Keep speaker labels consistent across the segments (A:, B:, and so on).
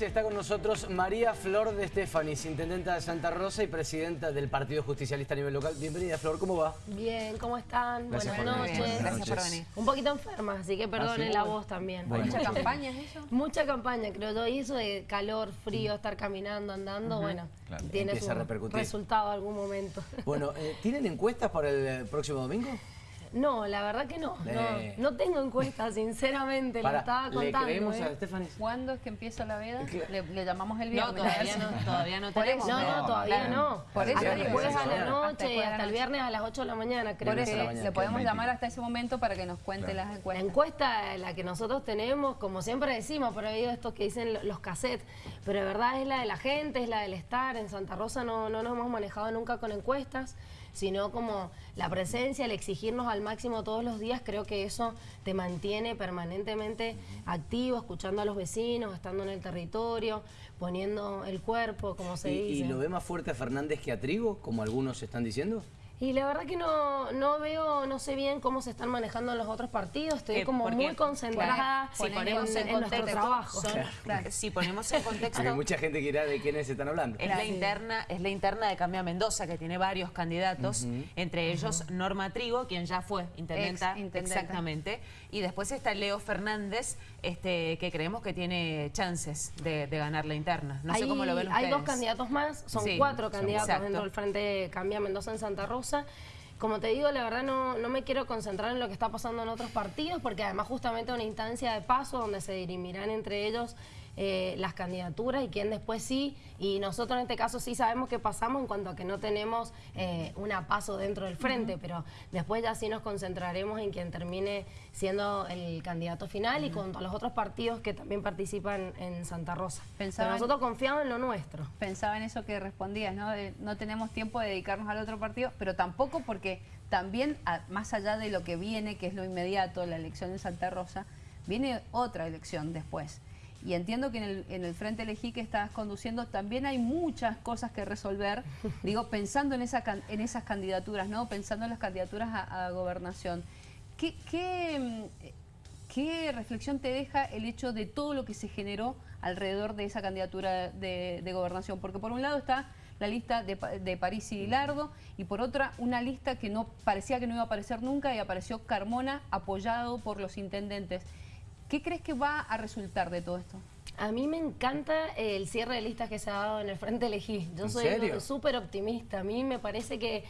A: Está con nosotros María Flor de Estefanis, intendenta de Santa Rosa y presidenta del Partido Justicialista a nivel local. Bienvenida, Flor, ¿cómo va?
B: Bien, ¿cómo están?
A: Gracias
B: Buenas noches.
C: Gracias por venir.
B: Un poquito enferma, así que perdonen
A: ¿Ah, sí?
B: la voz también.
A: Bueno.
C: ¿Mucha campaña es eso?
B: Mucha campaña, creo yo, y eso de calor, frío, estar caminando, andando, bueno,
A: Claro,
B: tiene
A: empieza
B: su resultado algún momento.
A: Bueno, eh, ¿tienen encuestas para el eh, próximo domingo?
B: No, la verdad que no,
A: Eh.
B: no, no tengo encuesta, sinceramente, lo
A: Para,
B: estaba
A: ¿Le
B: contando.
A: creemos
B: ¿eh?
A: a?
C: ¿Cuándo es que empieza la veda? Le, le llamamos el
D: No,
C: viernes.
D: todavía no, todavía no
C: Por
D: tenemos.
C: eso.
B: No, no, todavía
C: Claro.
B: no.
C: Por eso
B: hasta jueves a la
A: hasta
B: noche
C: después la
B: hasta el viernes a las 8 de la mañana, creo
C: Por eso
A: la
B: que...
A: mañana.
C: le podemos
E: que
C: llamar
E: 20.
C: hasta ese momento para que nos cuente
E: Claro.
C: las
B: La
C: encuestas.
B: encuesta, la que nosotros tenemos, como siempre decimos, por ahí de estos que dicen lo- los cassettes, pero de verdad es la de la gente, es la del estar. En Santa Rosa no, no nos hemos manejado nunca con encuestas, sino como la presencia, el exigirnos al máximo todos los días, creo que eso te mantiene permanentemente activo, escuchando a los vecinos, estando en el territorio, poniendo el cuerpo, como se
A: ¿Y,
B: dice.
A: y lo ve más fuerte a Fernández que a Trigo, como algunos están diciendo?
B: Y la verdad que no, no veo, no sé bien cómo se están manejando los otros partidos. Estoy
D: Eh,
B: como muy concentrada
D: si
B: en,
D: ponemos en
B: en nuestro
D: contexto,
B: trabajo.
D: son-
C: Claro.
D: si ponemos en contexto,
A: Porque mucha gente quiera de quiénes están hablando.
D: es la interna, es la interna de Cambia Mendoza, que tiene varios candidatos, entre ellos Norma Trigo, quien ya fue intendenta,
C: Ex intendenta.
D: exactamente, y después está Leo Fernández, este, que creemos que tiene chances de, de ganar la interna. No sé
B: hay,
D: cómo lo ven
B: hay
D: ustedes.
B: dos candidatos más, son
D: Sí,
B: cuatro candidatos
D: exacto.
B: dentro del Frente Cambia Mendoza en Santa Rosa. Como te digo, la verdad no, no me quiero concentrar en lo que está pasando en otros partidos, porque además justamente una instancia de paso donde se dirimirán entre ellos eh, las candidaturas y quién después sí. Y nosotros en este caso sí sabemos qué pasamos en cuanto a que no tenemos eh, una paso dentro del frente, pero después ya sí nos concentraremos en quien termine siendo el candidato final y con los otros partidos que también participan en Santa Rosa.
C: Pensaban-
B: Pero nosotros confiamos en lo nuestro.
C: Pensaba en eso que respondías, ¿no? De no tenemos tiempo de dedicarnos al otro partido, pero tampoco porque también, a- más allá de lo que viene, que es lo inmediato, la elección en Santa Rosa, viene otra elección después. Y entiendo que en el, en el Frente Elegí que estás conduciendo también hay muchas cosas que resolver, digo, pensando en, esa, en esas candidaturas, ¿no? Pensando en las candidaturas a, a gobernación. ¿Qué, qué, ¿Qué reflexión te deja el hecho de todo lo que se generó alrededor de esa candidatura de, de gobernación? Porque por un lado está la lista de, de París y Lardo y por otra una lista que no parecía que no iba a aparecer nunca y apareció Carmona apoyado por los intendentes. ¿Qué crees que va a resultar de todo esto?
B: A mí me encanta el cierre de listas que se ha dado en el Frente Elegí. Yo
A: ¿En
B: soy súper optimista. A mí me parece que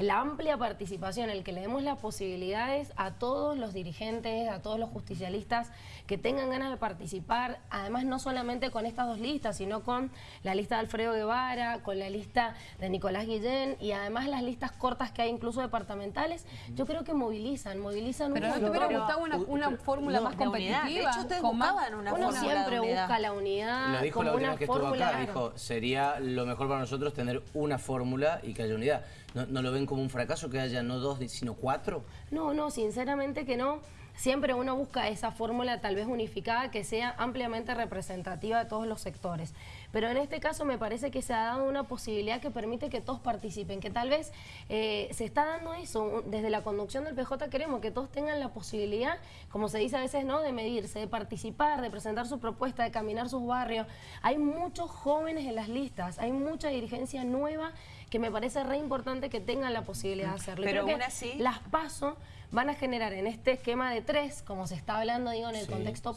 B: la amplia participación, el que le demos las posibilidades a todos los dirigentes, a todos los justicialistas que tengan ganas de participar, además no solamente con estas dos listas, sino con la lista de Alfredo Guevara, con la lista de Nicolás Guillén y además las listas cortas que hay incluso departamentales, yo creo que movilizan, movilizan
C: Pero
B: un
C: ¿no te
B: montón.
C: hubiera
D: pero-
C: gustado una, fórmula
A: no,
C: más competitiva?
D: De hecho, ustedes buscaban una
B: Uno
D: fórmula
B: siempre
D: de unidad.
B: busca la unidad
A: Lo dijo
B: como
A: la última que estuvo acá, dijo, sería lo mejor para nosotros tener una fórmula y que haya unidad. ¿No, no lo ven como un fracaso que haya no dos, sino cuatro?
B: No, no, sinceramente que no. Siempre uno busca esa fórmula tal vez unificada que sea ampliamente representativa de todos los sectores. Pero en este caso me parece que se ha dado una posibilidad que permite que todos participen, que tal vez eh, se está dando eso. Desde la conducción del PJ queremos que todos tengan la posibilidad, como se dice a veces, ¿no? de medirse, de participar, de presentar su propuesta, de caminar sus barrios. Hay muchos jóvenes en las listas, hay mucha dirigencia nueva que me parece re importante que tengan la posibilidad de hacerlo.
D: Pero aún así-
B: las paso van a generar en este esquema de tres, como se está hablando, digo, en el
A: Sí,
B: contexto
A: sí.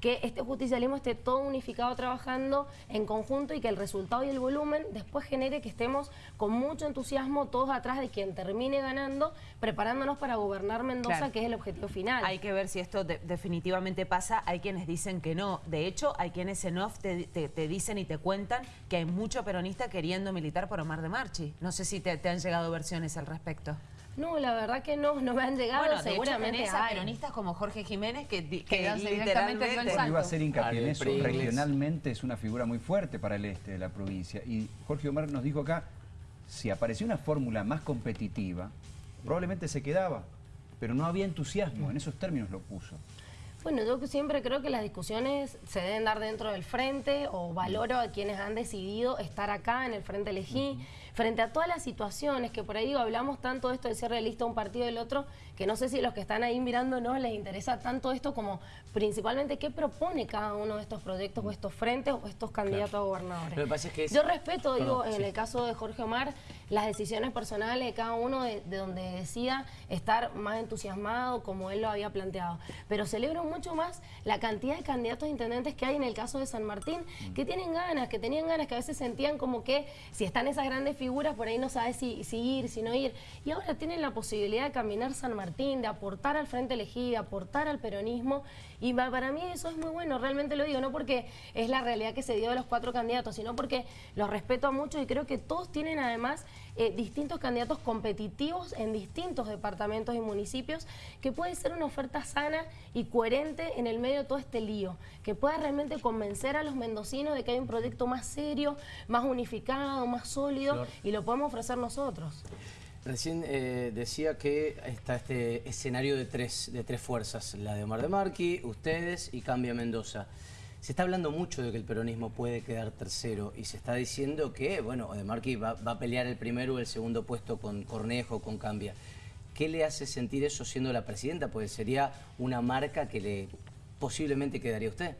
B: Que este justicialismo esté todo unificado trabajando en conjunto y que el resultado y el volumen después genere que estemos con mucho entusiasmo todos atrás de quien termine ganando, preparándonos para gobernar Mendoza,
D: Claro.
B: que es el objetivo final.
D: Hay que ver si esto de- definitivamente pasa. Hay quienes dicen que no. De hecho, hay quienes en off te, te- te dicen y te cuentan que hay mucho peronista queriendo militar por Omar de Marchi. No sé si te, te han llegado versiones al respecto.
B: No, la verdad que no, no me han llegado,
D: Bueno, de hecho
B: seguramente
D: a
B: hay.
D: peronistas como Jorge Jiménez que,
C: Que
D: que
C: dio el
D: literalmente...
C: salto.
E: Yo iba a hacer hincapié en eso. Regionalmente es una figura muy fuerte para el este de la provincia. Y Jorge Omar nos dijo acá, si aparecía una fórmula más competitiva, probablemente se quedaba. Pero no había entusiasmo, en esos términos lo puso.
B: Bueno, yo siempre creo que las discusiones se deben dar dentro del frente o valoro a quienes han decidido estar acá en el frente elegí. Frente a todas las situaciones que por ahí digo, hablamos tanto de esto de ser realista un partido del otro, que no sé si los que están ahí mirando no les interesa tanto esto como principalmente qué propone cada uno de estos proyectos o estos frentes o estos candidatos a gobernadores.
A: Lo que pasa es que es-
B: Yo respeto, digo, en el caso de Jorge Omar, las decisiones personales de cada uno de, de donde decida estar más entusiasmado como él lo había planteado. Pero celebro mucho más la cantidad de candidatos a intendentes que hay en el caso de San Martín, que tienen ganas, que tenían ganas, que a veces sentían como que si están esas grandes figuras, por ahí no sabes si, si ir, si no ir. Y ahora tienen la posibilidad de caminar San Martín, de aportar al Frente Elegido, aportar al peronismo. Y pa- para mí eso es muy bueno, realmente lo digo, no porque es la realidad que se dio de los cuatro candidatos, sino porque los respeto a muchos y creo que todos tienen además eh, distintos candidatos competitivos en distintos departamentos y municipios, que puede ser una oferta sana y coherente en el medio de todo este lío, que pueda realmente convencer a los mendocinos de que hay un proyecto más serio, más unificado, más sólido,
A: Flor.
B: y lo podemos ofrecer nosotros.
A: Recién eh, decía que está este escenario de tres, de tres fuerzas, la de Omar de Marqui, ustedes y Cambia Mendoza. Se está hablando mucho de que el peronismo puede quedar tercero y se está diciendo que, bueno, de Marqui va, va a pelear el primero o el segundo puesto con Cornejo, con Cambia. ¿Qué le hace sentir eso siendo la presidenta? Pues sería una marca que le posiblemente quedaría a usted.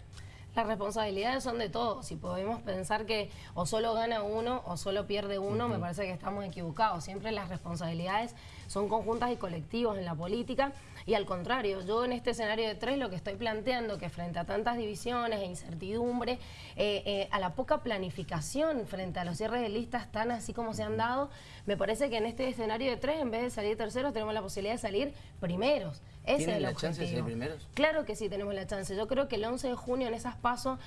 B: Las responsabilidades son de todos. Si podemos pensar que o solo gana uno o solo pierde uno, me parece que estamos equivocados. Siempre las responsabilidades son conjuntas y colectivas en la política. Y al contrario, yo en este escenario de tres lo que estoy planteando que frente a tantas divisiones e incertidumbre, eh, eh, a la poca planificación frente a los cierres de listas tan así como se han dado, me parece que en este escenario de tres, en vez de salir terceros, tenemos la posibilidad de salir primeros. Ese es
A: ¿Tienen
B: el
A: la chance de salir primeros?
B: Claro que sí tenemos la chance. Yo creo que el 11 de junio en esas pasos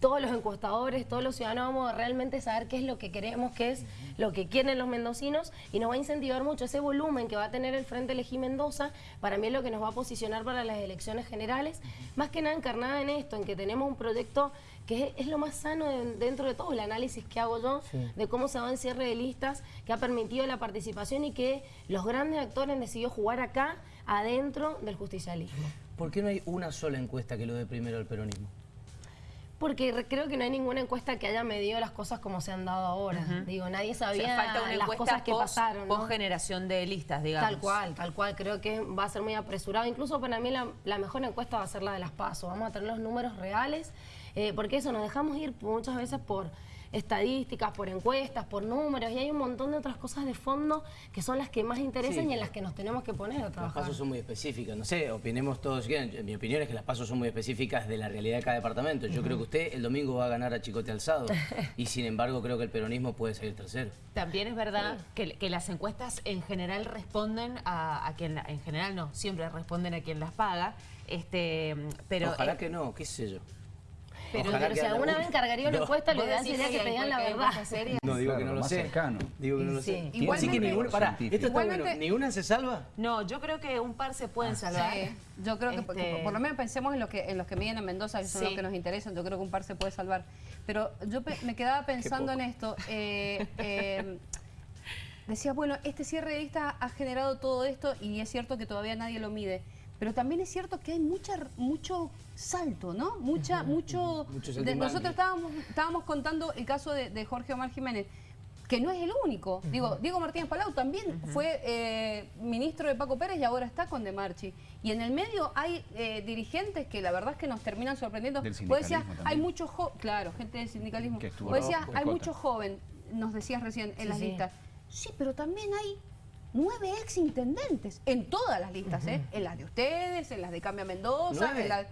B: todos los encuestadores, todos los ciudadanos vamos a realmente saber qué es lo que queremos, qué es lo que quieren los mendocinos y nos va a incentivar mucho ese volumen que va a tener el Frente Elegí Mendoza, para mí es lo que nos va a posicionar para las elecciones generales, más que nada encarnada en esto, en que tenemos un proyecto que es, es lo más sano de- dentro de todo el análisis que hago yo de cómo se va en cierre de listas, que ha permitido la participación y que los grandes actores han decidido jugar acá, adentro del justicialismo.
A: ¿Por qué no hay una sola encuesta que lo dé primero al peronismo?
B: Porque re- creo que no hay ninguna encuesta que haya medido las cosas como se han dado ahora. Digo, nadie
D: O sea,
B: sabía
D: falta una
B: las cosas que
D: post-
B: pasaron. ¿no?
D: post generación de listas, digamos.
B: Tal cual, tal cual. Creo que va a ser muy apresurado. Incluso para mí la, la mejor encuesta va a ser la de las PASO. Vamos a tener los números reales, eh, porque eso, nos dejamos ir muchas veces por estadísticas, por encuestas, por números, y hay un montón de otras cosas de fondo que son las que más interesan
A: Sí.
B: y en las que nos tenemos que poner a
A: Las
B: trabajar.
A: pasos son muy específicas, no sé, opinemos todos. Mi opinión es que las pasos son muy específicas de la realidad de cada departamento. Yo creo que usted el domingo va a ganar a Chicote Alzado y sin embargo creo que el peronismo puede salir tercero.
D: También es verdad que, que las encuestas en general responden a, a quien, en general no, siempre responden a quien las paga, este, pero...
A: Ojalá
D: eh,
A: que no, qué sé yo.
B: Pero, pero si alguna
A: una-
B: vez encargaría una encuesta, lo
D: ¿Vos
B: ideal sería que digan la verdad.
A: No, digo
E: Claro,
A: que no
E: lo
A: sé.
E: cercano.
A: Digo que no lo
B: Sí.
A: sé. Así que
C: Igualmente-
A: ninguna, pará,
E: Científico.
A: esto está
C: Igualmente-
A: bueno. ¿Ni una se salva?
D: No, yo creo que un par se pueden salvar.
C: Sí, yo creo que,
D: Este-
C: por lo menos pensemos en, lo que, en los que miden en Mendoza, que son
D: Sí.
C: los que nos interesan. Yo creo que un par se puede salvar. Pero yo me quedaba pensando en esto. eh, eh, decía, bueno, este cierre de lista ha generado todo esto y es cierto que todavía nadie lo mide. Pero también es cierto que hay mucha, mucho salto, ¿no? Mucha, mucho...
A: Mucho
C: de- nosotros estábamos, estábamos contando el caso de, de Jorge Omar Jiménez, que no es el único. Digo, Diego Martínez Palau también fue eh, ministro de Paco Pérez y ahora está con De Marchi. Y en el medio hay eh, dirigentes que la verdad es que nos terminan sorprendiendo. Vos decías,
E: sindicalismo
C: hay mucho jo- claro, gente del sindicalismo. Vos decías, hay mucho joven, nos decías recién en
B: Sí,
C: las
B: sí.
C: listas. Sí, pero también hay nueve ex intendentes en todas las listas, ¿eh? En las de ustedes, en las de Cambia Mendoza,
A: ¿Nueve?
C: en la-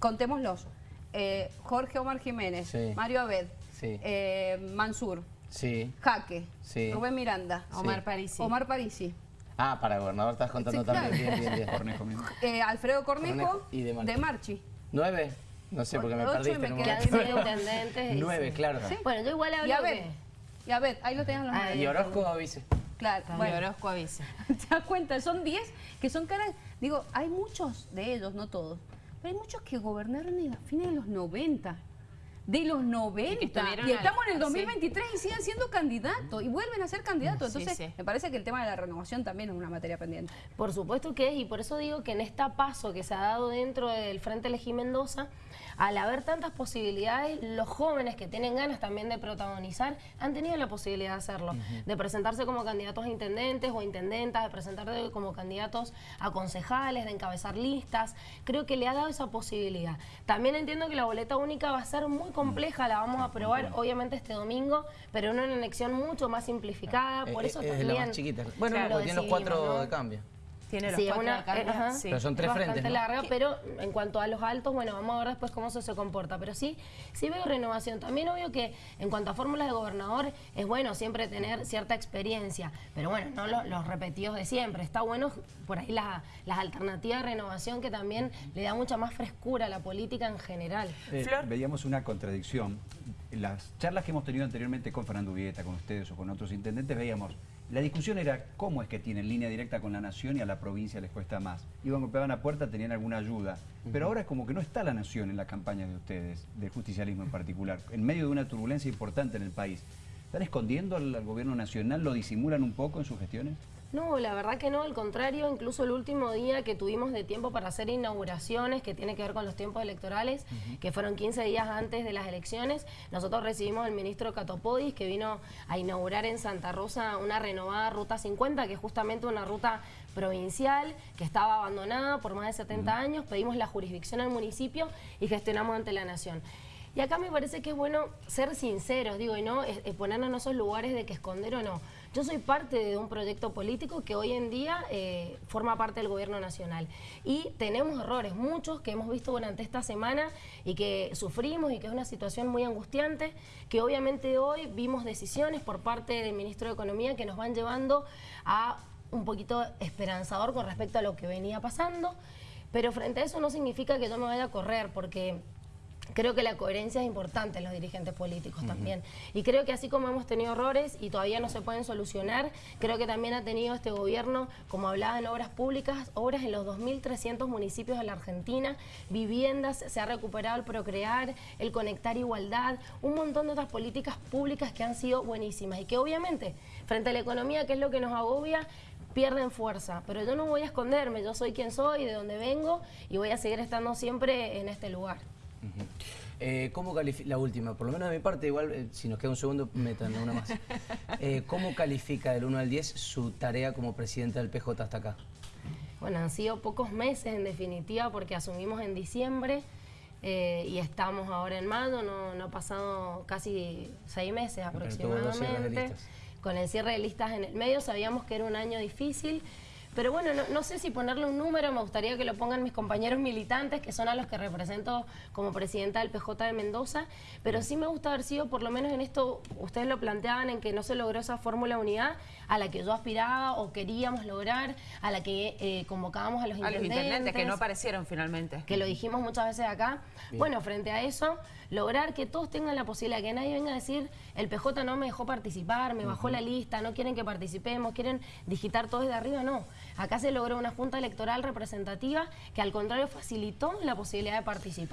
C: contémoslos. Eh, Jorge Omar Jiménez,
A: Sí.
C: Mario Abed,
A: Sí.
C: eh, Mansur,
A: Sí.
C: Jaque,
A: Sí.
C: Rubén Miranda,
D: Omar Parisi.
C: Omar Parisi,
A: Ah, para gobernador estás contando
C: Sí,
A: también.
C: claro.
A: Bien, bien, bien.
E: Cornejo mismo.
C: eh, Alfredo Cornejo,
A: Cornejo y De Marchi.
C: de Marchi.
A: ¿Nueve? No sé, porque me
C: y
A: perdiste
C: me
A: en un
C: quedan
B: Que han
A: momento.
B: sido intendentes. y
A: Nueve,
B: sí.
A: claro.
B: Bueno, yo igual hablo
C: Y Abed, y Abed, ahí lo tenían los
B: Ah,
C: nueve.
A: Y Orozco avise.
C: Claro,
D: Bueno.
C: bueno.
D: Orozco avisa.
C: ¿Te das cuenta? Son 10 que son caras. Digo, hay muchos de ellos, no todos, pero hay muchos que gobernaron a fines de los 90. De los 90 y, estamos en el
D: al-
C: 2023 y siguen siendo candidatos y vuelven a ser candidatos. Entonces,
D: sí.
C: me parece que el tema de la renovación también es una materia pendiente.
B: Por supuesto que es, y por eso digo que en esta paso que se ha dado dentro del Frente Elegí Mendoza, al haber tantas posibilidades, los jóvenes que tienen ganas también de protagonizar han tenido la posibilidad de hacerlo, de presentarse como candidatos a intendentes o intendentas, de presentarse como candidatos a concejales, de encabezar listas. Creo que le ha dado esa posibilidad. También entiendo que la boleta única va a ser muy compleja, la vamos a aprobar obviamente este domingo, pero en una elección mucho más simplificada, por
A: Eh,
B: eso
A: eh, es
B: también...
A: la más chiquita. Bueno,
B: Claro,
A: porque tiene los cuatro
B: ¿no?
A: de cambio.
D: Tiene los
B: Sí,
D: cuatro
B: una,
D: de
B: eh,
D: Sí.
A: Pero son tres
B: es
A: frentes,
B: bastante
A: ¿no?
B: larga, pero en cuanto a los altos, bueno, vamos a ver después cómo eso se comporta. Pero sí, sí veo renovación. También obvio que en cuanto a fórmulas de gobernador, es bueno siempre tener cierta experiencia, pero bueno, no lo- los repetidos de siempre. Está bueno por ahí las, las alternativas de renovación que también le da mucha más frescura a la política en general.
E: Eh,
D: Flor.
E: Veíamos una contradicción. En las charlas que hemos tenido anteriormente con Fernando Vieta, con ustedes o con otros intendentes, veíamos, la discusión era cómo es que tienen línea directa con la nación y a la provincia les cuesta más. Iban, golpeaban a puerta, tenían alguna ayuda. Pero ahora es como que no está la nación en la campaña de ustedes, del justicialismo en particular, en medio de una turbulencia importante en el país. ¿Están escondiendo al, al gobierno nacional? ¿Lo disimulan un poco en sus gestiones?
B: No, la verdad que no, al contrario, incluso el último día que tuvimos de tiempo para hacer inauguraciones, que tiene que ver con los tiempos electorales, que fueron 15 días antes de las elecciones, nosotros recibimos al ministro Catopodis, que vino a inaugurar en Santa Rosa una renovada Ruta 50, que es justamente una ruta provincial que estaba abandonada por más de 70 años, pedimos la jurisdicción al municipio y gestionamos ante la nación. Y acá me parece que es bueno ser sinceros, digo, y no eh, eh, ponernos en esos lugares de que esconder o no. Yo soy parte de un proyecto político que hoy en día eh, forma parte del gobierno nacional. Y tenemos errores, muchos que hemos visto durante esta semana y que sufrimos y que es una situación muy angustiante, que obviamente hoy vimos decisiones por parte del ministro de Economía que nos van llevando a un poquito esperanzador con respecto a lo que venía pasando. Pero frente a eso no significa que yo me vaya a correr, porque Creo que la coherencia es importante en los dirigentes políticos también. Y creo que así como hemos tenido errores y todavía no se pueden solucionar, creo que también ha tenido este gobierno, como hablaba en obras públicas, obras en los 2.300 municipios de la Argentina, viviendas, se ha recuperado el procrear, el conectar igualdad, un montón de otras políticas públicas que han sido buenísimas y que obviamente, frente a la economía, que es lo que nos agobia, pierden fuerza, pero yo no voy a esconderme, yo soy quien soy, de dónde vengo y voy a seguir estando siempre en este lugar.
A: Eh, ¿Cómo califica, la última, por lo menos de mi parte, igual eh, si nos queda un segundo, metan una más. Eh, ¿Cómo califica del 1 al 10 su tarea como presidenta del PJ hasta acá?
B: Bueno, han sido pocos meses en definitiva porque asumimos en diciembre eh, y estamos ahora en mayo, no, no ha pasado casi seis meses aproximadamente. Con el cierre de listas en el medio sabíamos que era un año difícil. Pero bueno, no, no sé si ponerle un número, me gustaría que lo pongan mis compañeros militantes, que son a los que represento como presidenta del PJ de Mendoza, pero sí me gusta haber sido, por lo menos en esto, ustedes lo planteaban en que no se logró esa fórmula unidad a la que yo aspiraba o queríamos lograr, a la que eh, convocábamos a los
D: A los
B: intendentes.
D: intendentes que no aparecieron finalmente.
B: que lo dijimos muchas veces acá. Bueno, frente a eso, lograr que todos tengan la posibilidad, que nadie venga a decir, el PJ no me dejó participar, me bajó la lista, no quieren que participemos, quieren digitar todo desde arriba, no. Acá se logró una junta electoral representativa que al contrario facilitó la posibilidad de participar.